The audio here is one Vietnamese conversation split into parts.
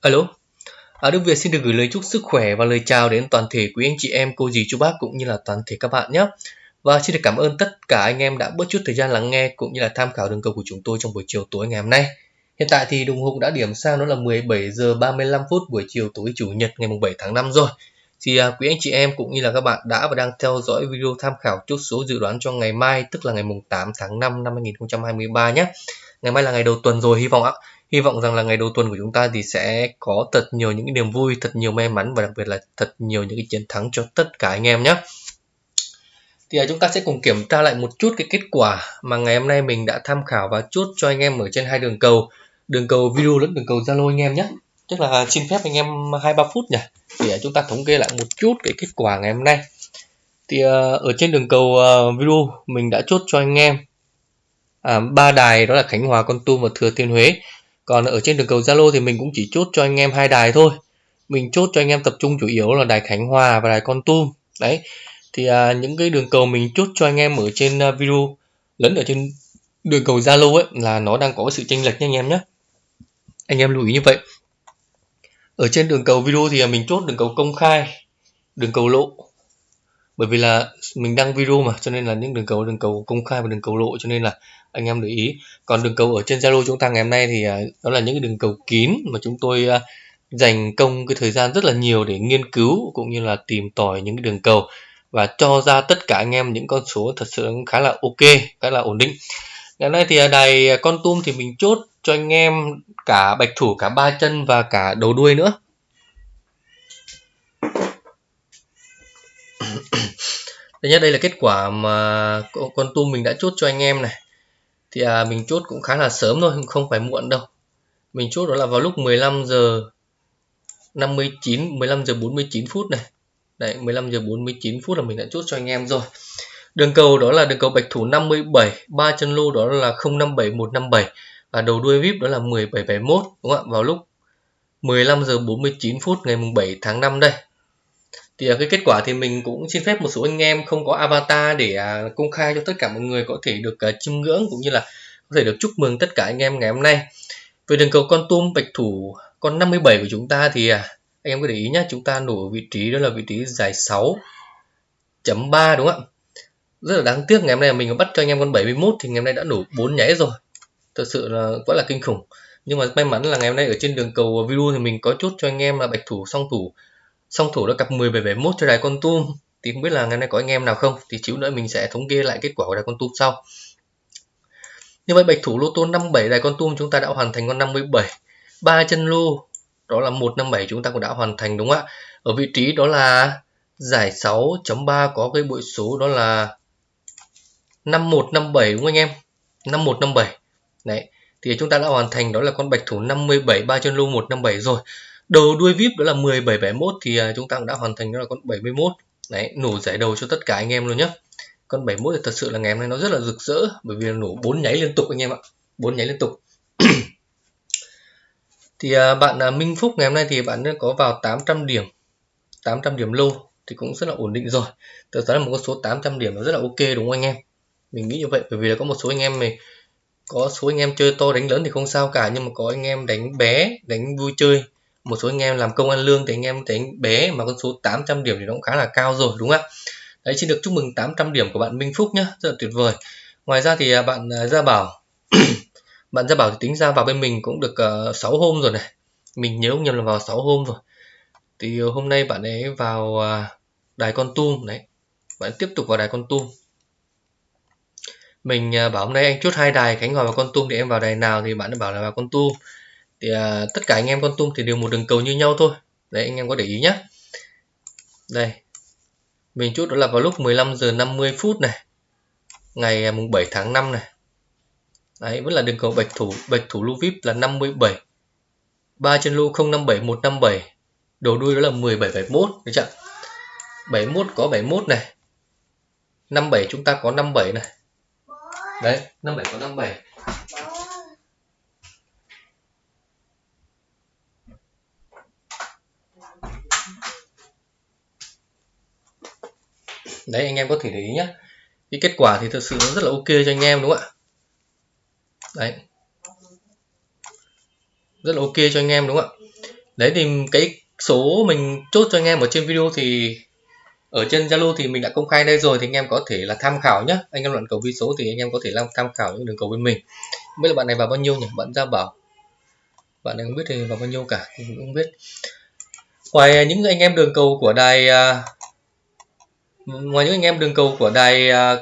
Alo, à, Đức Việt xin được gửi lời chúc sức khỏe và lời chào đến toàn thể quý anh chị em, cô dì, chú bác cũng như là toàn thể các bạn nhé. Và xin được cảm ơn tất cả anh em đã bớt chút thời gian lắng nghe cũng như là tham khảo đường cầu của chúng tôi trong buổi chiều tối ngày hôm nay. Hiện tại thì đồng hồ đã điểm sang đó là 17 giờ 35 phút buổi chiều tối chủ nhật ngày 7 tháng 5 rồi. Thì à, quý anh chị em cũng như là các bạn đã và đang theo dõi video tham khảo chốt số dự đoán cho ngày mai tức là ngày 8 tháng 5 năm 2023 nhé. Ngày mai là ngày đầu tuần rồi hy vọng ạ hy vọng rằng là ngày đầu tuần của chúng ta thì sẽ có thật nhiều những cái niềm vui thật nhiều may mắn và đặc biệt là thật nhiều những cái chiến thắng cho tất cả anh em nhé. Thì à, chúng ta sẽ cùng kiểm tra lại một chút cái kết quả mà ngày hôm nay mình đã tham khảo và chốt cho anh em ở trên hai đường cầu. Đường cầu video lẫn đường cầu zalo anh em nhé. Tức là xin phép anh em hai ba phút nhỉ? Để à, chúng ta thống kê lại một chút cái kết quả ngày hôm nay. Thì à, ở trên đường cầu video mình đã chốt cho anh em à, ba đài đó là Khánh Hòa, Con Tum và Thừa Thiên Huế còn ở trên đường cầu Zalo thì mình cũng chỉ chốt cho anh em hai đài thôi. Mình chốt cho anh em tập trung chủ yếu là đài Khánh Hòa và đài Con Tum. Đấy thì à, những cái đường cầu mình chốt cho anh em ở trên à, video lẫn ở trên đường cầu Zalo ấy là nó đang có sự chênh lệch nha anh em nhé anh em lưu ý như vậy. Ở trên đường cầu video thì à, mình chốt đường cầu công khai đường cầu lộ. Bởi vì là mình đăng video mà cho nên là những đường cầu đường cầu công khai và đường cầu lộ cho nên là anh em để ý. Còn đường cầu ở trên Zalo chúng ta ngày hôm nay thì à, đó là những cái đường cầu kín mà chúng tôi à, dành công cái thời gian rất là nhiều để nghiên cứu cũng như là tìm tòi những cái đường cầu và cho ra tất cả anh em những con số thật sự khá là ok, khá là ổn định. Ngày nay thì à, đài con tum thì mình chốt cho anh em cả bạch thủ, cả ba chân và cả đầu đuôi nữa. Thứ nhất, đây là kết quả mà con tum mình đã chốt cho anh em này thì à, mình chốt cũng khá là sớm thôi không phải muộn đâu. Mình chốt đó là vào lúc 15 giờ 59 15 giờ 49 phút này. Đấy 15 giờ 49 phút là mình đã chốt cho anh em rồi. Đường cầu đó là đường cầu bạch thủ 57 ba chân lô đó là 057 157 và đầu đuôi vip đó là 1771 đúng không ạ? Vào lúc 15 giờ 49 phút ngày mùng 7 tháng 5 đây thì à, cái kết quả thì mình cũng xin phép một số anh em không có avatar để à, công khai cho tất cả mọi người có thể được à, chiêm ngưỡng cũng như là có thể được chúc mừng tất cả anh em ngày hôm nay. Về đường cầu con tum bạch thủ con 57 của chúng ta thì à, anh em có để ý nhé chúng ta nổ ở vị trí đó là vị trí dài 6.3 đúng không ạ? Rất là đáng tiếc ngày hôm nay mình bắt cho anh em con 71 thì ngày hôm nay đã nổ 4 nháy rồi. Thật sự là quá là kinh khủng. Nhưng mà may mắn là ngày hôm nay ở trên đường cầu video thì mình có chốt cho anh em là bạch thủ song thủ song thủ đã cặp 10 771 cho đài con tum. Thì không biết là ngày nay có anh em nào không? Thì chịu nữa mình sẽ thống kê lại kết quả của đài con tum sau. Như vậy, bạch thủ lô tô 57 đài con tum chúng ta đã hoàn thành con 57 ba chân lô, đó là 157 chúng ta cũng đã hoàn thành, đúng không ạ? Ở vị trí đó là giải 6.3 có cái bội số đó là 5157 đúng không anh em? 5157 đấy, thì chúng ta đã hoàn thành, đó là con bạch thủ 57 ba chân lô 157 rồi đầu đuôi vip đó là 1771 thì à, chúng ta cũng đã hoàn thành đó là con 71 đấy, nổ giải đầu cho tất cả anh em luôn nhé con 71 thì thật sự là ngày hôm nay nó rất là rực rỡ, bởi vì nổ bốn nháy liên tục anh em ạ, bốn nháy liên tục. Thì à, bạn à, Minh Phúc ngày hôm nay thì bạn có vào 800 điểm 800 điểm lâu thì cũng rất là ổn định rồi. Thực ra là một con số 800 điểm nó rất là ok đúng không anh em? Mình nghĩ như vậy, bởi vì là có một số anh em này, có số anh em chơi to đánh lớn thì không sao cả, nhưng mà có anh em đánh bé, đánh vui chơi một số anh em làm công ăn lương thì anh em thấy bé mà con số 800 điểm thì nó cũng khá là cao rồi đúng không ạ? Đấy xin được chúc mừng 800 điểm của bạn Minh Phúc nhé rất là tuyệt vời. Ngoài ra thì à, bạn à, Gia Bảo bạn Gia Bảo thì tính ra vào bên mình cũng được ờ, uh, 6 hôm rồi này. Mình nhớ không nhầm là vào 6 hôm rồi. Thì ờ, hôm nay bạn ấy vào uh, đài con tum đấy. Bạn tiếp tục vào đài con tum. Mình uh, bảo hôm nay anh chốt hai đài Khánh Hòa và con tum thì em vào đài nào thì bạn ấy bảo là vào con tum thì à, tất cả anh em con tum thì đều một đường cầu như nhau thôi. Đấy anh em có để ý nhé đây. Mình chút đó là vào lúc 15 giờ 50 phút này. Ngày à, mùng 7 tháng 5 này. Đấy vẫn là đường cầu bạch thủ bạch thủ lưu vip là 57 ba chân lưu 057 157 đầu đuôi đó là 1771 được chưa? 71 có 71 này. 57 chúng ta có 57 này. Đấy 57 có 57 đấy, anh em có thể để ý nhé cái kết quả thì thực sự nó rất là ok cho anh em, đúng không ạ? Đấy. Rất là ok cho anh em, đúng không ạ? Đấy, thì cái số mình chốt cho anh em ở trên video thì ở trên Zalo thì mình đã công khai đây rồi, thì anh em có thể là tham khảo nhé anh em luận cầu vi số thì anh em có thể làm tham khảo những đường cầu bên mình. Không biết là bạn này vào bao nhiêu nhỉ? Bạn ra bảo. Bạn này không biết thì vào bao nhiêu cả, thì mình cũng không biết. Ngoài những anh em đường cầu của đài à, ngoài những anh em đường cầu của đài à,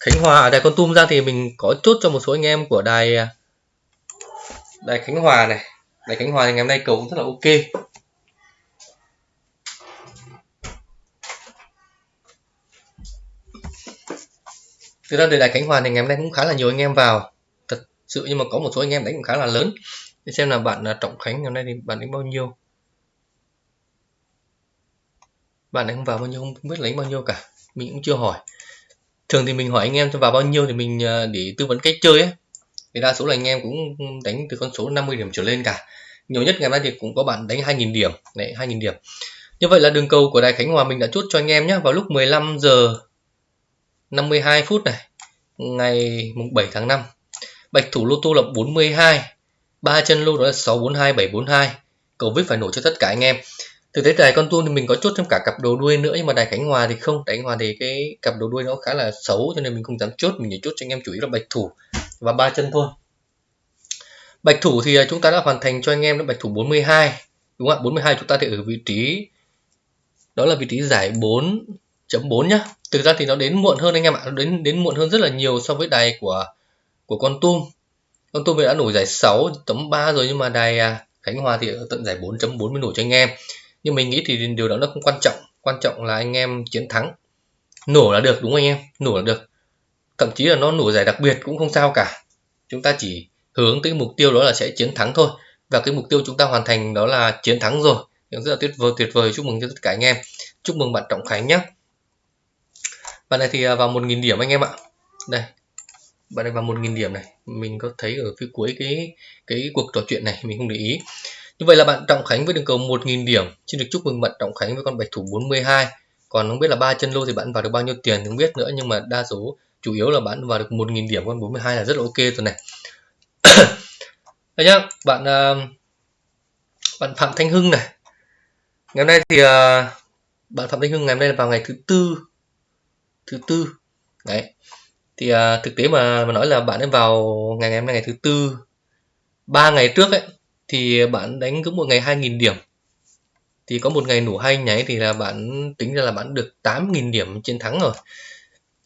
Khánh Hòa à, đài Con Tum ra thì mình có chốt cho một số anh em của đài à, đài Khánh Hòa này. Đài Khánh Hòa thì ngày hôm nay cầu cũng rất là ok. Thực ra từ đài Khánh Hòa thì ngày hôm nay cũng khá là nhiều anh em vào. Thật sự nhưng mà có một số anh em đánh cũng khá là lớn. Để xem là bạn Trọng Khánh ngày hôm nay thì bạn đánh bao nhiêu. Bạn đánh vào bao nhiêu, không biết lấy bao nhiêu cả. Mình cũng chưa hỏi. Thường thì mình hỏi anh em cho vào bao nhiêu thì mình ờ, để tư vấn cách chơi ấy. Thì đa số là anh em cũng đánh từ con số 50 điểm trở lên cả. Nhiều nhất ngày nay thì cũng có bạn đánh 2.000 điểm. Đấy 2.000 điểm. Như vậy là đường cầu của đài Khánh Hòa mình đã chốt cho anh em nhé vào lúc 15 giờ 52 phút này, ngày mùng 7 tháng 5 bạch thủ lô tô là 42 ba chân lô đó là 642 742 cầu vip phải nổ cho tất cả anh em thực tế đài con tuông thì mình có chốt thêm cả cặp đầu đuôi nữa, nhưng mà đài khánh hòa thì không. Đài khánh hòa thì cái cặp đầu đuôi nó khá là xấu, cho nên mình không dám chốt. Mình chỉ chốt cho anh em chủ yếu là bạch thủ và ba chân thôi. Bạch thủ thì à, chúng ta đã hoàn thành cho anh em là bạch thủ 42 đúng không ạ? 42 chúng ta thì ở vị trí, đó là vị trí giải 4.4 nhá. Thực ra thì nó đến muộn hơn anh em ạ, nó đến đến muộn hơn rất là nhiều so với đài của của con tum. Con tum đã nổi giải 6.3 rồi, nhưng mà đài à, Khánh Hòa thì ở tận giải 4.4 mới nổi cho anh em nhưng mình nghĩ thì điều đó nó không quan trọng. Quan trọng là anh em chiến thắng. Nổ là được, đúng không anh em? Nổ là được. Thậm chí là nó nổ giải đặc biệt cũng không sao cả. Chúng ta chỉ hướng tới mục tiêu đó là sẽ chiến thắng thôi. Và cái mục tiêu chúng ta hoàn thành đó là chiến thắng rồi. Rất là tuyệt vời tuyệt vời. Chúc mừng cho tất cả anh em. Chúc mừng bạn trọng khánh nhé bạn này thì à, vào 1.000 điểm anh em ạ. Đây. Bạn này vào 1.000 điểm này. Mình có thấy ở phía cuối cái cái cuộc trò chuyện này, mình không để ý như vậy là bạn Trọng Khánh với đường cầu 1.000 điểm. Xin được chúc mừng bạn Trọng Khánh với con bạch thủ 42 còn không biết là ba chân lô thì bạn vào được bao nhiêu tiền không biết nữa nhưng mà đa số chủ yếu là bạn vào được 1.000 điểm con 42 là rất là ok rồi này. Đây nhá bạn à, bạn Phạm Thanh Hưng này. Ngày hôm nay thì à, bạn Phạm Thanh Hưng ngày hôm nay là vào ngày thứ tư. Thứ tư. Đấy. Thì à, thực tế mà mà nói là bạn ấy vào ngày ngày hôm nay ngày thứ tư. Ba ngày trước ấy thì bạn đánh cứ một ngày 2.000 điểm. Thì có một ngày nổ hai nháy thì là bạn tính ra là bạn được 8.000 điểm chiến thắng rồi.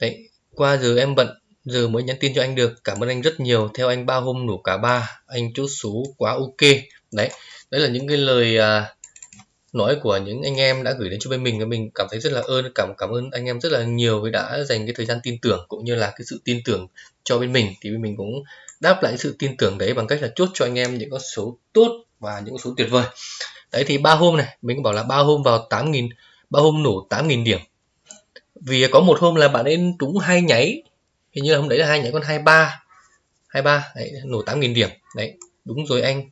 Đấy qua giờ em bận giờ mới nhắn tin cho anh được. Cảm ơn anh rất nhiều. Theo anh ba hôm nổ cả ba anh chốt số quá ok. Đấy đấy là những cái lời à, nói của những anh em đã gửi đến cho bên mình. Và mình cảm thấy rất là ơn cảm cảm ơn anh em rất là nhiều vì đã dành cái thời gian tin tưởng cũng như là cái sự tin tưởng cho bên mình. Thì bên mình cũng đáp lại sự tin tưởng đấy bằng cách là chốt cho anh em những con số tốt và những con số tuyệt vời. Đấy thì ba hôm này mình bảo là ba hôm vào 8.000 ba hôm nổ 8.000 điểm. Vì có một hôm là bạn ấy trúng hai nháy hình như là hôm đấy là hai nháy con 23 23 đấy, nổ 8.000 điểm. Đấy đúng rồi anh.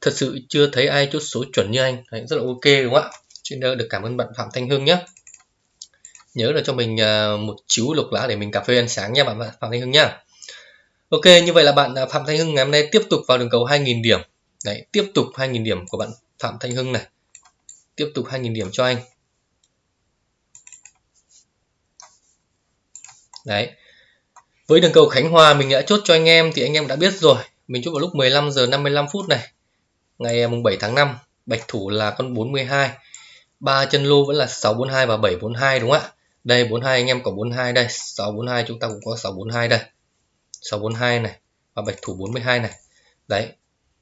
Thật sự chưa thấy ai chốt số chuẩn như anh. Đấy, rất là ok đúng không ạ? Xin được cảm ơn bạn Phạm Thanh Hưng nhé. Nhớ là cho mình à, một chiếu lục lá để mình cà phê ăn sáng nha bạn Phạm Thanh Hưng nhá Ok, như vậy là bạn à, Phạm Thanh Hưng ngày hôm nay tiếp tục vào đường cầu 2.000 điểm. Đấy, tiếp tục 2.000 điểm của bạn Phạm Thanh Hưng này. Tiếp tục 2.000 điểm cho anh. Đấy. Với đường cầu Khánh Hòa, mình đã chốt cho anh em thì anh em đã biết rồi. Mình chốt vào lúc 15 giờ 55 phút này, ngày à, mùng 7 tháng 5 bạch thủ là con 42 ba chân lô vẫn là 642 và 742 đúng không ạ? Đây 42 anh em có 42 đây. 642 chúng ta cũng có 642 đây. 642 này và bạch thủ 42 này. Đấy,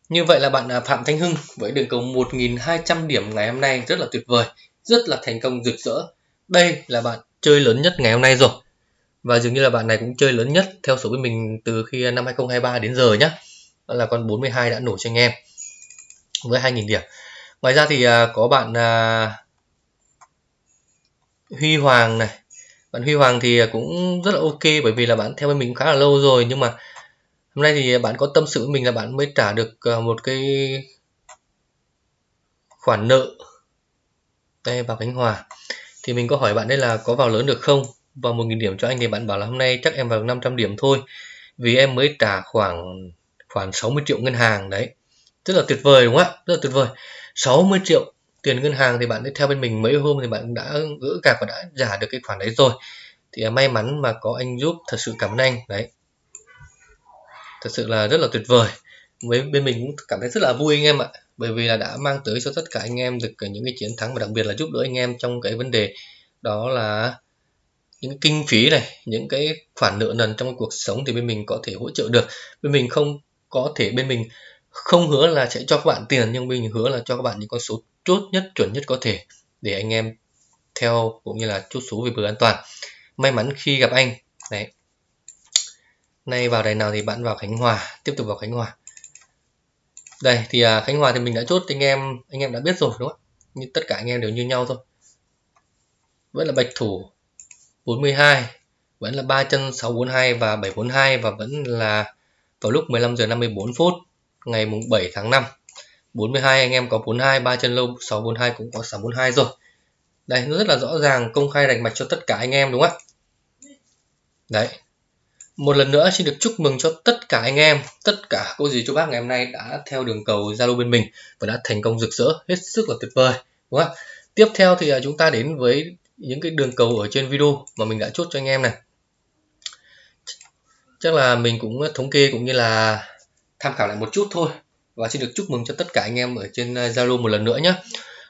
như vậy là bạn à, Phạm Thanh Hưng với đường cầu 1.200 điểm ngày hôm nay rất là tuyệt vời, rất là thành công rực rỡ. Đây là bạn chơi lớn nhất ngày hôm nay rồi. Và dường như là bạn này cũng chơi lớn nhất theo số bên mình từ khi năm 2023 đến giờ nhé đó là con 42 đã nổ cho anh em với 2.000 điểm. Ngoài ra thì à, có bạn à, Huy Hoàng này bạn Huy Hoàng thì cũng rất là ok, bởi vì là bạn theo bên mình khá là lâu rồi, nhưng mà hôm nay thì bạn có tâm sự với mình là bạn mới trả được ờ, một cái khoản nợ. Đây vào Khánh Hòa. Thì mình có hỏi bạn đây là có vào lớn được không? Vào 1.000 điểm cho anh thì bạn bảo là hôm nay chắc em vào 500 điểm thôi, vì em mới trả khoảng khoảng 60 triệu ngân hàng, đấy. Rất là tuyệt vời, đúng không ạ? Rất là tuyệt vời. 60 triệu tiền ngân hàng thì bạn đã theo bên mình mấy hôm thì bạn đã gỡ gạc và đã trả được cái khoản đấy rồi. Thì à, may mắn mà có anh giúp, thật sự cảm ơn anh. Đấy. Thật sự là rất là tuyệt vời. Với, bên mình cũng cảm thấy rất là vui anh em ạ. Bởi vì là đã mang tới cho tất cả anh em được à, những cái chiến thắng và đặc biệt là giúp đỡ anh em trong cái vấn đề đó là những kinh phí này, những cái khoản nợ nần trong cuộc sống thì bên mình có thể hỗ trợ được. Bên mình không có thể, bên mình không hứa là sẽ cho các bạn tiền nhưng mình hứa là cho các bạn những con số chốt nhất chuẩn nhất có thể để anh em theo cũng như là chốt số về bờ an toàn. May mắn khi gặp anh. Đấy. Nay vào đài nào thì bạn vào Khánh Hòa tiếp tục vào Khánh Hòa. Đây thì à, Khánh Hòa thì mình đã chốt anh em anh em đã biết rồi đúng không như tất cả anh em đều như nhau thôi. Vẫn là bạch thủ 42 vẫn là ba chân 642 và 742 và vẫn là vào lúc 15 giờ 54 phút ngày mùng 7 tháng 5 42 anh em có 42 ba chân lâu 642 cũng có 642 rồi. Đây, nó rất là rõ ràng, công khai rành mạch cho tất cả anh em, đúng không ạ? Đấy. Một lần nữa, xin được chúc mừng cho tất cả anh em, tất cả cô dì chú bác ngày hôm nay đã theo đường cầu Zalo bên mình và đã thành công rực rỡ, hết sức là tuyệt vời, đúng không tiếp theo thì à, chúng ta đến với những cái đường cầu ở trên video mà mình đã chốt cho anh em này. Chắc là mình cũng thống kê cũng như là tham khảo lại một chút thôi và xin được chúc mừng cho tất cả anh em ở trên ờ, Zalo một lần nữa nhé.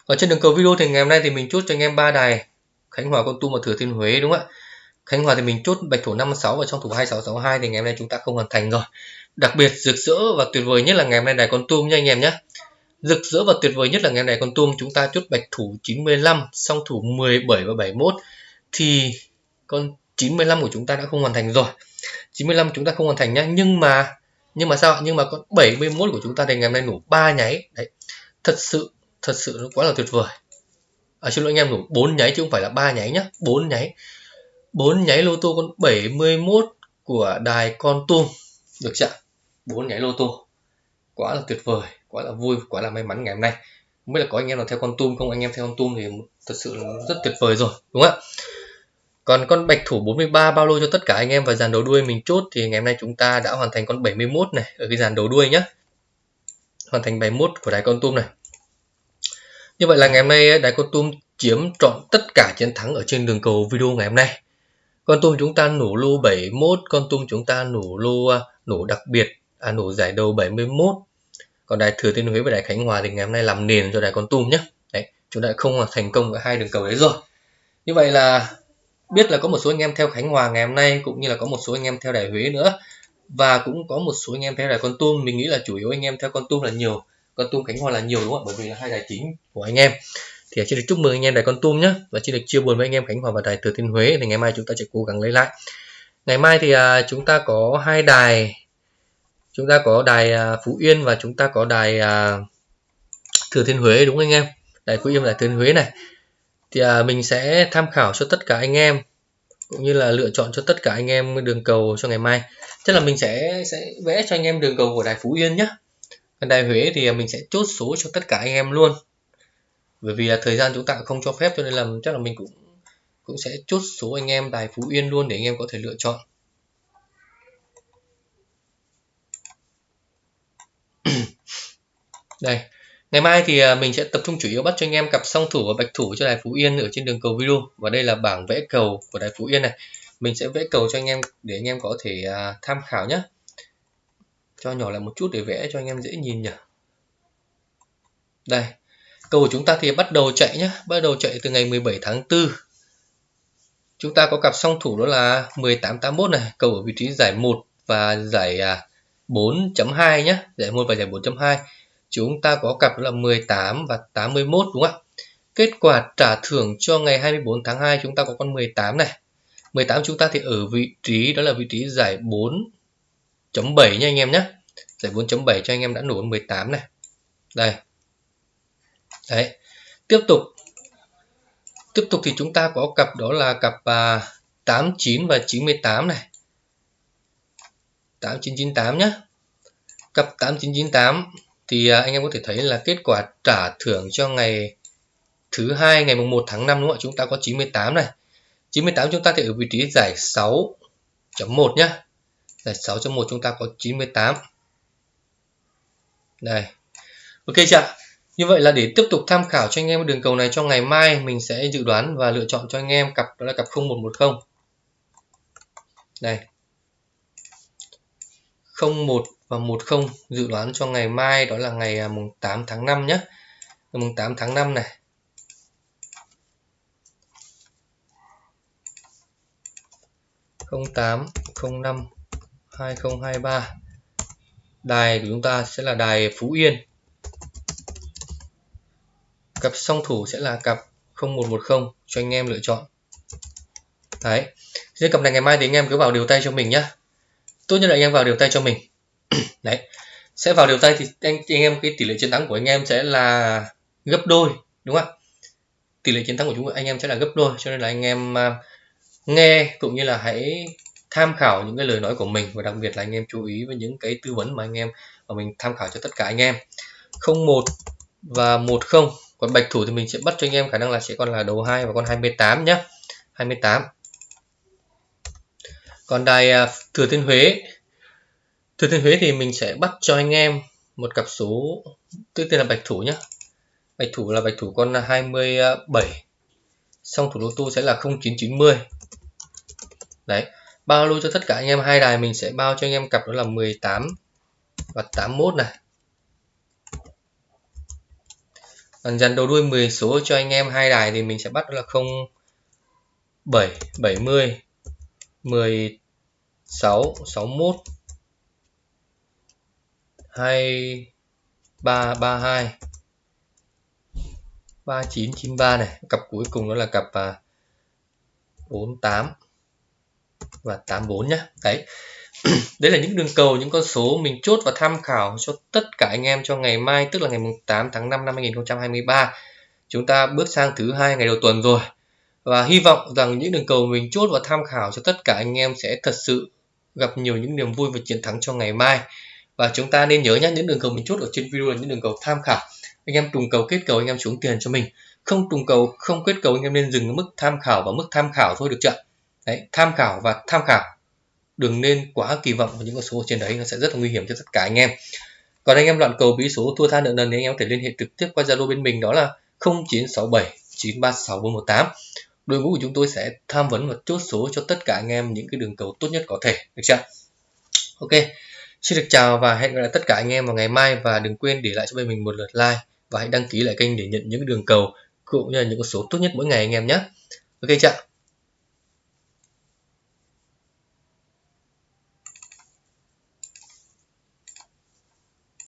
Và trên đường cầu video thì ngày hôm nay thì mình chốt cho anh em ba đài. Khánh Hòa, Con Tum và Thừa Thiên Huế, đúng không ạ? Khánh Hòa thì mình chốt bạch thủ 56 và trong thủ 2662 thì ngày hôm nay chúng ta không hoàn thành rồi. Đặc biệt, rực rỡ và tuyệt vời nhất là ngày hôm nay đài con tum nha anh em nhé. Rực rỡ và tuyệt vời nhất là ngày hôm nay con tum, chúng ta chốt bạch thủ 95 song thủ 17 và 71 thì con 95 của chúng ta đã không hoàn thành rồi. 95 chúng ta không hoàn thành nhá nhưng mà nhưng mà sao? Nhưng mà con 71 của chúng ta thì ngày hôm nay nổ ba nháy. Đấy. Thật sự thật sự nó quá là tuyệt vời. À, xin lỗi anh em nổ bốn nháy chứ không phải là ba nháy nhá. Bốn nháy. Bốn nháy lô tô con 71 của đài con tum. Được chưa bốn nháy lô tô. Quá là tuyệt vời quá là vui quá là may mắn ngày hôm nay. Không biết là có anh em nào theo con tum không? Anh em theo con tum thì thật sự là rất tuyệt vời rồi đúng không ạ? Còn con bạch thủ 43 bao lô cho tất cả anh em và dàn đầu đuôi mình chốt thì ngày hôm nay chúng ta đã hoàn thành con 71 này ở cái dàn đầu đuôi nhá. Hoàn thành 71 của đài con tum này. Như vậy là ngày hôm nay eh, đài con tum chiếm trọn tất cả chiến thắng ở trên đường cầu video ngày hôm nay. Con tum chúng ta nổ lô 71 con tum chúng ta nổ lô à, nổ đặc biệt à, nổ giải đầu 71 còn đài thừa thiên huế và đài khánh hòa thì ngày hôm nay làm nền cho đài con tum nhé đấy chúng ta không thành công ở hai đường cầu đấy rồi. Như vậy là biết là có một số anh em theo khánh hòa ngày hôm nay cũng như là có một số anh em theo đài huế nữa. Và cũng có một số anh em theo đài con tum. Mình nghĩ là chủ yếu anh em theo con tum là nhiều. Con tum khánh hòa là nhiều đúng không ạ? Bởi vì là hai đài chính của anh em. Thì xin được chúc mừng anh em đài con tum nhé. Và xin được chia buồn với anh em khánh hòa và đài thừa thiên huế. Thì ngày mai chúng ta sẽ cố gắng lấy lại. Ngày mai thì à, chúng ta có hai đài. Chúng ta có đài à, phú yên và chúng ta có đài à, thừa thiên huế đúng không anh em? Đài phú yên và đài thừa thiên huế này thì à, mình sẽ tham khảo cho tất cả anh em cũng như là lựa chọn cho tất cả anh em đường cầu cho ngày mai. Chắc là mình sẽ sẽ vẽ cho anh em đường cầu của đài phú yên nhé còn đài huế thì à, mình sẽ chốt số cho tất cả anh em luôn. Bởi vì là thời gian chúng ta không cho phép cho nên là chắc là mình cũng cũng sẽ chốt số anh em đài Phú Yên luôn để anh em có thể lựa chọn. Đây ngày mai thì à, mình sẽ tập trung chủ yếu bắt cho anh em cặp song thủ và bạch thủ cho đài Phú Yên ở trên đường cầu video và đây là bảng vẽ cầu của đài Phú Yên này. Mình sẽ vẽ cầu cho anh em để anh em có thể à, tham khảo nhé cho nhỏ lại một chút để vẽ cho anh em dễ nhìn nhỉ. Đây Cầu của chúng ta thì bắt đầu chạy nhé, bắt đầu chạy từ ngày 17 tháng 4. Chúng ta có cặp song thủ đó là 1881 này, cầu ở vị trí giải 1 và giải à, 4.2 nhé, giải 1 và giải 4.2. Chúng ta có cặp là 18 và 81 đúng không ạ? Kết quả trả thưởng cho ngày 24 tháng 2 chúng ta có con 18 này. 18 chúng ta thì ở vị trí đó là vị trí giải 4.7 nha anh em nhé. Giải 4.7 cho anh em đã nổ 18 này. Đây đấy tiếp tục tiếp tục thì chúng ta có cặp đó là cặp à, 89 và 98 này 8998 nhé cặp 8998 thì à, anh em có thể thấy là kết quả trả thưởng cho ngày thứ hai, ngày mùng 1 tháng 5 đúng không ạ? Chúng ta có 98 này. 98 chúng ta thì ở vị trí giải 6.1 nhá. Giải 6.1 chúng ta có 98 đây. Ok chưa như vậy là để tiếp tục tham khảo cho anh em đường cầu này, cho ngày mai mình sẽ dự đoán và lựa chọn cho anh em cặp, đó là cặp 0110 đây. 01 và 10 dự đoán cho ngày mai, đó là ngày à, mùng 8 tháng 5 nhé. Mùng 8 tháng 5 này. Không tám, không năm, hai không hai ba. Đài của chúng ta sẽ là đài Phú Yên. Cặp song thủ sẽ là cặp 0110 cho anh em lựa chọn. Đấy. Riêng cặp này ngày mai thì anh em cứ vào điều tay cho mình nhá. Tốt nhất là anh em vào điều tay cho mình. đấy. Sẽ vào điều tay thì anh, anh em cái tỷ lệ chiến thắng của anh em sẽ là gấp đôi đúng không tỷ lệ chiến thắng của chúng anh em sẽ là gấp đôi cho nên là anh em uh, nghe cũng như là hãy tham khảo những cái lời nói của mình và đặc biệt là anh em chú ý với những cái tư vấn mà anh em và mình tham khảo cho tất cả anh em. 01 và 10 còn bạch thủ thì mình sẽ bắt cho anh em khả năng là sẽ còn là đầu 2 và con 28 nhé 28 còn đài à, Thừa Thiên Huế Thừa Thiên Huế thì mình sẽ bắt cho anh em một cặp số, tức tên là bạch thủ nhé bạch thủ là bạch thủ con 27 xong thủ lô tu sẽ là 0990 đấy, bao lô cho tất cả anh em hai đài mình sẽ bao cho anh em cặp đó là 18 và 81 này. Còn dàn đầu đuôi 10 số cho anh em hai đài thì mình sẽ bắt đó là 0 7 70 16 61 2 3 32 3993 này. Cặp cuối cùng đó là cặp à, 48 và 84 nhé đấy. Đấy là những đường cầu những con số mình chốt và tham khảo cho tất cả anh em cho ngày mai tức là ngày 8 tháng 5 năm 2023 chúng ta bước sang thứ hai ngày đầu tuần rồi. Và hy vọng rằng những đường cầu mình chốt và tham khảo cho tất cả anh em sẽ thật sự gặp nhiều những niềm vui và chiến thắng cho ngày mai và chúng ta nên nhớ nhé những đường cầu mình chốt ở trên video là những đường cầu tham khảo. Anh em trùng cầu kết cầu anh em xuống tiền cho mình. Không trùng cầu không kết cầu anh em nên dừng ở mức tham khảo và mức tham khảo thôi được chưa? Đấy, tham khảo và tham khảo. Đừng nên quá kỳ vọng vào những con số trên đấy nó sẽ rất là nguy hiểm cho tất cả anh em. Còn anh em loạn cầu bí số thua tha nợ nần thì anh em có thể liên hệ trực tiếp qua zalo bên mình đó là 0967 936 418 đội ngũ của chúng tôi sẽ tham vấn và chốt số cho tất cả anh em những cái đường cầu tốt nhất có thể được chưa? Ok xin được chào và hẹn gặp lại tất cả anh em vào ngày mai và đừng quên để lại cho bên mình một lượt like và hãy đăng ký lại kênh để nhận những đường cầu cũng như là những con số tốt nhất mỗi ngày anh em nhé. Ok chưa